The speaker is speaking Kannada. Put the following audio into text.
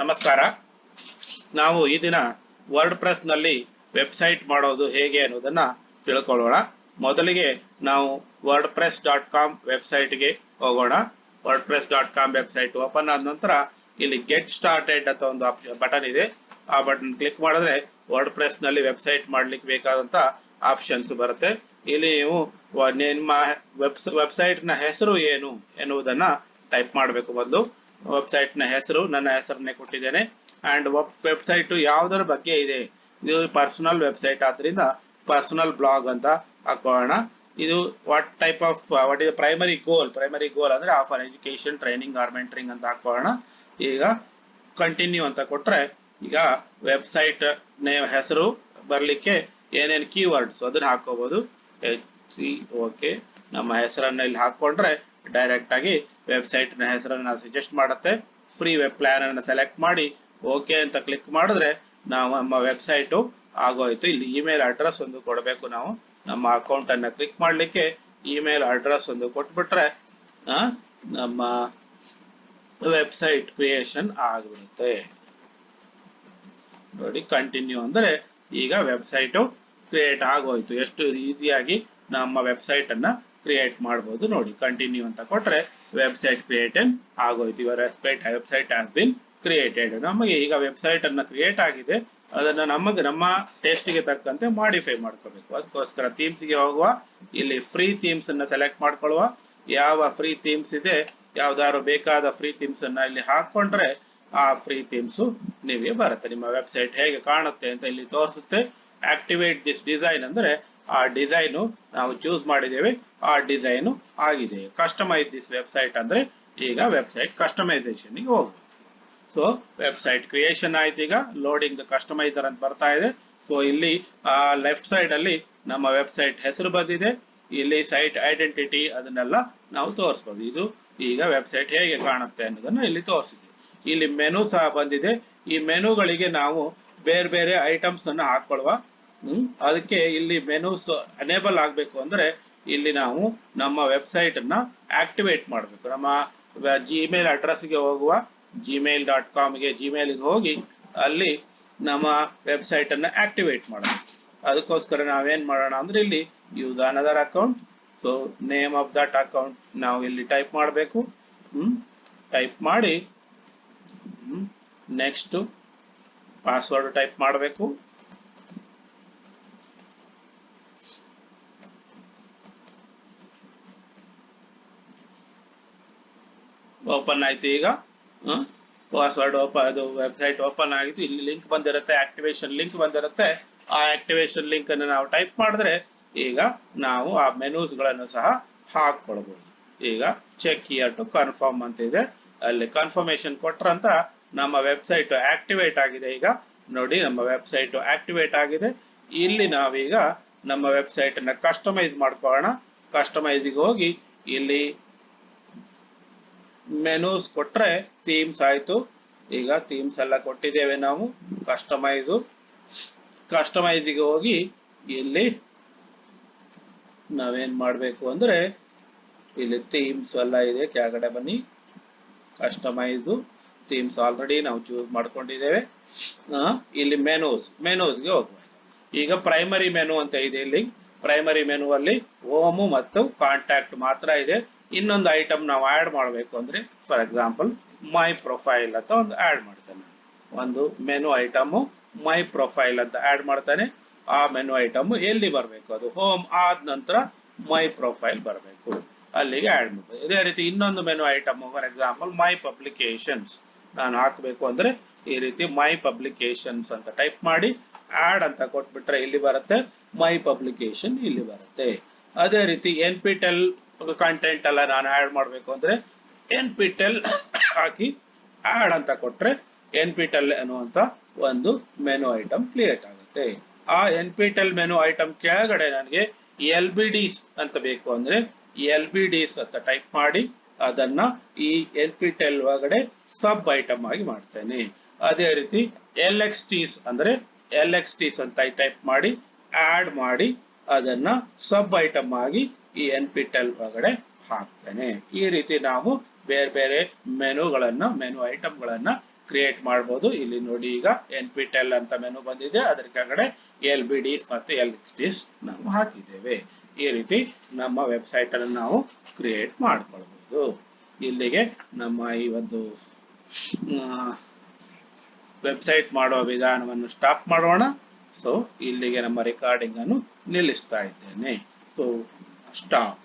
ನಮಸ್ಕಾರ. ನಾವು ಈ ದಿನ ವರ್ಡ್ ಪ್ರೆಸ್ನಲ್ಲಿ ವೆಬ್ಸೈಟ್ ಮಾಡೋದು ಹೇಗೆ ಅನ್ನೋದನ್ನ ತಿಳ್ಕೊಳ್ಳೋಣ. ಮೊದಲಿಗೆ ನಾವು ವರ್ಡ್ ಪ್ರೆಸ್ ಡಾಟ್ ಕಾಮ್ ವೆಬ್ಸೈಟ್ಗೆ ಹೋಗೋಣ. WordPress dot com website open ಆದ ನಂತರ ಇಲ್ಲಿ ಗೆಟ್ ಸ್ಟಾರ್ಟೆಡ್ ಅಂತ ಒಂದು ಆಪ್ಷನ್ ಬಟನ್ ಇದೆ. ಆ ಬಟನ್ ಕ್ಲಿಕ್ ಮಾಡಿದ್ರೆ ವರ್ಡ್ ಪ್ರೆಸ್ನಲ್ಲಿ ವೆಬ್ಸೈಟ್ ಮಾಡ್ಲಿಕ್ಕೆ ಬೇಕಾದಂತ ಆಪ್ಷನ್ಸ್ ಬರುತ್ತೆ. ಇಲ್ಲಿ ನೀವು ನಿಮ್ಮ ವೆಬ್ಸ್ ವೆಬ್ಸೈಟ್ನ ಹೆಸರು ಏನು ಎನ್ನುವುದನ್ನ ಟೈಪ್ ಮಾಡಬೇಕು ಮೊದಲು. ವೆಬ್ಸೈಟ್ನ ಹೆಸರು, ನನ್ನ ಹೆಸರನ್ನೇ ಕೊಟ್ಟಿದ್ದೇನೆ. ಅಂಡ್ ವೆಬ್ಸೈಟ್ ಯಾವ್ದರ ಬಗ್ಗೆ ಇದೆ? ಇದು ಪರ್ಸನಲ್ ವೆಬ್ಸೈಟ್ ಆದ್ರಿಂದ ಪರ್ಸನಲ್ ಬ್ಲಾಗ್ ಅಂತ ಹಾಕೋಣ. ಇದು what type of what is primary goal primary goal ಅಂದ್ರೆ offer education training or mentoring ಅಂತ ಹಾಕೋಣ. ಈಗ ಕಂಟಿನ್ಯೂ ಅಂತ ಕೊಟ್ರೆ ಈಗ ವೆಬ್ಸೈಟ್ ನೇಮ್ ಹೆಸರು ಬರ್ಲಿಕ್ಕೆ ಏನೇನ್ ಕೀವರ್ಡ್ಸ್ ಅದನ್ನ ಹಾಕೋಬಹುದು ಓಕೆ ನಮ್ಮ ಹೆಸರನ್ನ ಇಲ್ಲಿ ಹಾಕೊಂಡ್ರೆ ಡೈರೆಕ್ಟ್ ಆಗಿ ವೆಬ್ಸೈಟ್ನ ಹೆಸರನ್ನ ಸಜೆಸ್ಟ್ ಮಾಡುತ್ತೆ. ಫ್ರೀ ವೆಬ್ ಪ್ಲಾನ್ ಅನ್ನು ಸೆಲೆಕ್ಟ್ ಮಾಡಿ ಓಕೆ ಅಂತ ಕ್ಲಿಕ್ ಮಾಡಿದ್ರೆ ನಾವು ನಮ್ಮ ವೆಬ್ಸೈಟ್ ಆಗೋಯ್ತು. ಇಲ್ಲಿ ಇಮೇಲ್ ಅಡ್ರೆಸ್ ಒಂದು ಕೊಡಬೇಕು ನಾವು. ನಮ್ಮ ಅಕೌಂಟ್ ಅನ್ನ ಕ್ಲಿಕ್ ಮಾಡ್ಲಿಕ್ಕೆ ಇಮೇಲ್ ಅಡ್ರೆಸ್ ಒಂದು ಕೊಟ್ಬಿಟ್ರೆ ನಮ್ಮ ವೆಬ್ಸೈಟ್ ಕ್ರಿಯೇಷನ್ ಆಗಿಬಿಡುತ್ತೆ. ನೋಡಿ ಕಂಟಿನ್ಯೂ ಅಂದ್ರೆ ಈಗ ವೆಬ್ಸೈಟ್ ಕ್ರಿಯೇಟ್ ಆಗೋಯ್ತು. ಎಷ್ಟು ಈಸಿಯಾಗಿ ನಮ್ಮ ವೆಬ್ಸೈಟ್ ಅನ್ನ ಕ್ರಿಯೇಟ್ ಮಾಡಬಹುದು ನೋಡಿ ಕಂಟಿನ್ಯೂ ಅಂತ ಕೊಟ್ರೆ ವೆಬ್ಸೈಟ್ ಕ್ರಿಯೇಟ್ ಆಗೋಯ್ತು. ಇವರ website website has been created ನಮಗೆ ಈಗ ವೆಬ್ಸೈಟ್ ಅನ್ನ ಕ್ರಿಯೇಟ್ ಆಗಿದೆ. ಅದನ್ನ ನಮಗೆ ನಮ್ಮ ಟೇಸ್ಟ್ಗೆ ತಕ್ಕಂತೆ ಮಾಡಿಫೈ ಮಾಡ್ಕೋಬೇಕು. ಅದಕ್ಕೋಸ್ಕರ ಥೀಮ್ಸ್ಗೆ ಹೋಗುವ, ಇಲ್ಲಿ ಫ್ರೀ ಥೀಮ್ಸ್ ಅನ್ನ ಸೆಲೆಕ್ಟ್ ಮಾಡ್ಕೊಳ್ಳುವ. ಯಾವ ಫ್ರೀ ಥೀಮ್ಸ್ ಇದೆ, ಯಾವ್ದಾದ್ರು ಬೇಕಾದ ಫ್ರೀ ಥೀಮ್ಸ್ ಅನ್ನ ಇಲ್ಲಿ ಹಾಕೊಂಡ್ರೆ ಆ ಫ್ರೀ ಥೀಮ್ಸ್ ನಿಮಗೆ ಬರುತ್ತೆ. ನಿಮ್ಮ ವೆಬ್ಸೈಟ್ ಹೇಗೆ ಕಾಣುತ್ತೆ ಅಂತ ಇಲ್ಲಿ ತೋರಿಸುತ್ತೆ. ಆಕ್ಟಿವೇಟ್ ದಿಸ್ ಡಿಸೈನ್ ಅಂದ್ರೆ ಆ ಡಿಸೈನ್ ನಾವು ಚೂಸ್ ಮಾಡಿದ್ದೇವೆ, ಆ ಡಿಸೈನ್ ಆಗಿದೆ. ಕಸ್ಟಮೈಸ್ ದಿಸ್ ವೆಬ್ಸೈಟ್ ಅಂದ್ರೆ ಈಗ ವೆಬ್ಸೈಟ್ ಕಸ್ಟಮೈಸೇಷನ್ಗೆ ಹೋಗ್ಬೋದು ಸೊ ವೆಬ್ಸೈಟ್ ಕ್ರಿಯೇಷನ್ ಆಯ್ತು ಈಗ ಲೋಡಿಂಗ್ ದ ಕಸ್ಟಮೈಸರ್ ಅಂತ ಬರ್ತಾ ಇದೆ. ಸೊ ಇಲ್ಲಿ, ಆ ಲೆಫ್ಟ್ ಸೈಡ್ ಅಲ್ಲಿ ನಮ್ಮ ವೆಬ್ಸೈಟ್ ಹೆಸರು ಬಂದಿದೆ. ಇಲ್ಲಿ ಸೈಟ್ ಐಡೆಂಟಿಟಿ ಅದನ್ನೆಲ್ಲ ನಾವು ತೋರಿಸಬಹುದು ಇದು ಈಗ ವೆಬ್ಸೈಟ್ ಹೇಗೆ ಕಾಣುತ್ತೆ ಅನ್ನೋದನ್ನ ಇಲ್ಲಿ ತೋರಿಸಿದೆ. ಇಲ್ಲಿ ಮೆನು ಸಹ ಬಂದಿದೆ. ಈ ಮೆನುಗಳಿಗೆ ನಾವು ಬೇರೆ ಬೇರೆ ಐಟಮ್ಸ್ ಅನ್ನು ಹಾಕೊಳ್ಳುವ ಹ್ಮ್? ಅದಕ್ಕೆ ಇಲ್ಲಿ ಮೆನುಸ್ ಅನೇಬಲ್ ಆಗಬೇಕು ಅಂದ್ರೆ ಇಲ್ಲಿ ನಾವು ನಮ್ಮ ವೆಬ್ಸೈಟ್ ಅನ್ನ ಆಕ್ಟಿವೇಟ್ ಮಾಡಬೇಕು. ನಮ್ಮ ಜಿಮೇಲ್ ಅಡ್ರೆಸ್ಗೆ ಹೋಗುವ ಜಿಮೇಲ್ ಡಾಟ್ ಕಾಮ್ಗೆ ಜಿಮೇಲ್ಗೆ ಹೋಗಿ ಅಲ್ಲಿ ನಮ್ಮ ವೆಬ್ಸೈಟ್ ಅನ್ನ ಆಕ್ಟಿವೇಟ್ ಮಾಡಬೇಕು ಅದಕ್ಕೋಸ್ಕರ ನಾವೇನ್ ಮಾಡೋಣ ಅಂದ್ರೆ ಇಲ್ಲಿ use another account so name of that account ನಾವು ಇಲ್ಲಿ ಟೈಪ್ ಮಾಡಬೇಕು. ಟೈಪ್ ಮಾಡಿ ನೆಕ್ಸ್ಟ್ ಪಾಸ್ವರ್ಡ್ ಟೈಪ್ ಮಾಡಬೇಕು. ಓಪನ್ ಆಯ್ತು ಈಗ. ಪಾಸ್ವರ್ಡ್ ಓಪನ್ ಅದು ವೆಬ್ಸೈಟ್ ಓಪನ್ ಆಗಿತ್ತು. ಇಲ್ಲಿ ಲಿಂಕ್ ಬಂದಿರುತ್ತೆ ಆಕ್ಟಿವೇಶನ್ ಲಿಂಕ್ ಬಂದಿರುತ್ತೆ. ಆ ಆಕ್ಟಿವೇಶನ್ ಲಿಂಕ್ ಅನ್ನು ನಾವು ಟೈಪ್ ಮಾಡಿದ್ರೆ ಈಗ ನಾವು ಆ ಮೆನೂಸ್ಗಳನ್ನು ಸಹ ಹಾಕೊಳ್ಬಹುದು ಈಗ ಚೆಕ್ ಇಯರ್ ಟು ಕನ್ಫರ್ಮ್ ಅಂತ ಇದೆ. ಅಲ್ಲಿ ಕನ್ಫರ್ಮೇಶನ್ ಕೊಟ್ರಂತ ನಮ್ಮ ವೆಬ್ಸೈಟ್ ಆಕ್ಟಿವೇಟ್ ಆಗಿದೆ ಈಗ. ನೋಡಿ, ನಮ್ಮ ವೆಬ್ಸೈಟ್ ಆಕ್ಟಿವೇಟ್ ಆಗಿದೆ. ಇಲ್ಲಿ ನಾವೀಗ ನಮ್ಮ ವೆಬ್ಸೈಟ್ ಅನ್ನ ಕಸ್ಟಮೈಸ್ ಮಾಡ್ಕೊಳ್ಳೋಣ. ಕಸ್ಟಮೈಸಿಗೆ ಹೋಗಿ ಇಲ್ಲಿ ಮೆನೂಸ್ ಕೊಟ್ರೆ ಥೀಮ್ಸ್ ಆಯ್ತು. ಈಗ ಥೀಮ್ಸ್ ಎಲ್ಲ ಕೊಟ್ಟಿದ್ದೇವೆ ನಾವು. ಕಸ್ಟಮೈಸು ಕಸ್ಟಮೈಸಿಗೆ ಹೋಗಿ ಇಲ್ಲಿ ನಾವೇನ್ ಮಾಡಬೇಕು ಅಂದ್ರೆ ಇಲ್ಲಿ ಥೀಮ್ಸ್ ಎಲ್ಲ ಇದೆ. ಕೆಳಗಡೆ ಬನ್ನಿ. ಕಸ್ಟಮೈಸು ಥೀಮ್ಸ್ ಆಲ್ರೆಡಿ ನಾವು ಚೂಸ್ ಮಾಡ್ಕೊಂಡಿದ್ದೇವೆ. ಇಲ್ಲಿ ಮೆನೂಸ್ ಮೆನೂಸ್ಗೆ ಹೋಗ್ಬೇಕು ಈಗ ಪ್ರೈಮರಿ ಮೆನು ಅಂತ ಇದೆ ಇಲ್ಲಿ. ಪ್ರೈಮರಿ ಮೆನು ಅಲ್ಲಿ ಹೋಮು ಮತ್ತು ಕಾಂಟ್ಯಾಕ್ಟ್ ಮಾತ್ರ ಇದೆ. ಇನ್ನೊಂದು ಐಟಮ್ ನಾವು ಆಡ್ ಮಾಡಬೇಕು ಅಂದ್ರೆ ಫಾರ್ ಎಕ್ಸಾಂಪಲ್ ಮೈ ಪ್ರೊಫೈಲ್ ಅಂತ ಒಂದು ಆಡ್ ಮಾಡ್ತೇನೆ. ಒಂದು ಮೆನು ಐಟಮ್ ಮೈ ಪ್ರೊಫೈಲ್ ಅಂತ ಆಡ್ ಮಾಡ್ತಾನೆ. ಆ ಮೆನು ಐಟಮ್ ಎಲ್ಲಿ ಬರಬೇಕು? ಅದು ಹೋಮ್ ಆದ ನಂತರ ಮೈ ಪ್ರೊಫೈಲ್ ಬರಬೇಕು. ಅಲ್ಲಿಗೆ ಆಡ್ ಮಾಡಬೇಕು ಇದೇ ರೀತಿ ಇನ್ನೊಂದು menu item for example my publications ನಾನು ಹಾಕಬೇಕು ಅಂದ್ರೆ, ಈ ರೀತಿ ಮೈ ಪಬ್ಲಿಕೇಶನ್ಸ್ ಅಂತ ಟೈಪ್ ಮಾಡಿ ಆಡ್ ಅಂತ ಕೊಟ್ಬಿಟ್ರೆ ಇಲ್ಲಿ ಬರುತ್ತೆ ಮೈ ಪಬ್ಲಿಕೇಶನ್ ಇಲ್ಲಿ ಬರುತ್ತೆ. ಅದೇ ರೀತಿ ಎನ್ ಪಿ ಟೆಲ್ ಕಂಟೆಂಟ್ ಎಲ್ಲ ನಾನು ಆಡ್ ಮಾಡಬೇಕು ಅಂದ್ರೆ ಎನ್ ಪಿ ಟೆಲ್ ಹಾಕಿ ಆಡ್ ಅಂತ ಕೊಟ್ಟರೆ ಎನ್ ಪಿ ಟೆಲ್ ಅನ್ನುವಂತ ಒಂದು ಮೆನು ಐಟಮ್ ಕ್ರಿಯೇಟ್ ಆಗುತ್ತೆ. ಆ NPTEL menu item ಕೆಳಗಡೆ ನನಗೆ ಎಲ್ ಬಿ ಡಿಸ್ ಅಂತ ಬೇಕು ಅಂದ್ರೆ ಎಲ್ ಬಿ ಡಿಸ್ ಅಂತ ಟೈಪ್ ಮಾಡಿ ಅದನ್ನ ಈ ಎನ್ ಪಿ ಟೆಲ್ ಒಳಗಡೆ ಸಬ್ ಐಟಮ್ ಆಗಿ ಮಾಡ್ತೇನೆ. ಅದೇ ರೀತಿ ಎಲ್ ಎಕ್ಸ್ ಟೀಸ್ ಅಂದ್ರೆ ಎಲ್ ಎಕ್ಸ್ ಟೀಸ್ ಅಂತ ಟೈಪ್ ಮಾಡಿ ಆಡ್ ಮಾಡಿ ಅದನ್ನ ಸಬ್ ಐಟಮ್ ಆಗಿ ಈ ಎನ್ ಪಿ ಟೆಲ್ ಒಳಗಡೆ ಹಾಕ್ತೇನೆ. ಈ ರೀತಿ ನಾವು ಬೇರೆ ಬೇರೆ ಮೆನುಗಳನ್ನ, ಮೆನು ಐಟಮ್ಗಳನ್ನ ಕ್ರಿಯೇಟ್ ಮಾಡಬಹುದು ಇಲ್ಲಿ ನೋಡಿ ಈಗ ಎನ್ ಪಿ ಟೆಲ್ ಅಂತ ಮೆನು ಬಂದಿದೆ. ಅದರ ಕೆಳಗಡೆ ಎಲ್ ಬಿ ಡಿಸ್ ಮತ್ತೆ ಎಲ್ ಡಿಸ್ ನಾವು ಹಾಕಿದ್ದೇವೆ. ಈ ರೀತಿ ನಮ್ಮ ವೆಬ್ಸೈಟ್ ಅನ್ನು ನಾವು ಕ್ರಿಯೇಟ್ ಮಾಡ್ಕೊಳ್ಬಹುದು ಇಲ್ಲಿಗೆ ನಮ್ಮ ಈ ಒಂದು ವೆಬ್ಸೈಟ್ ಮಾಡುವ ವಿಧಾನವನ್ನು ಸ್ಟಾಪ್ ಮಾಡೋಣ. ಸೊ ಇಲ್ಲಿಗೆ ನಮ್ಮ ರೆಕಾರ್ಡಿಂಗ್ ಅನ್ನು ನಿಲ್ಲಿಸ್ತಾ ಇದ್ದೇನೆ. So stop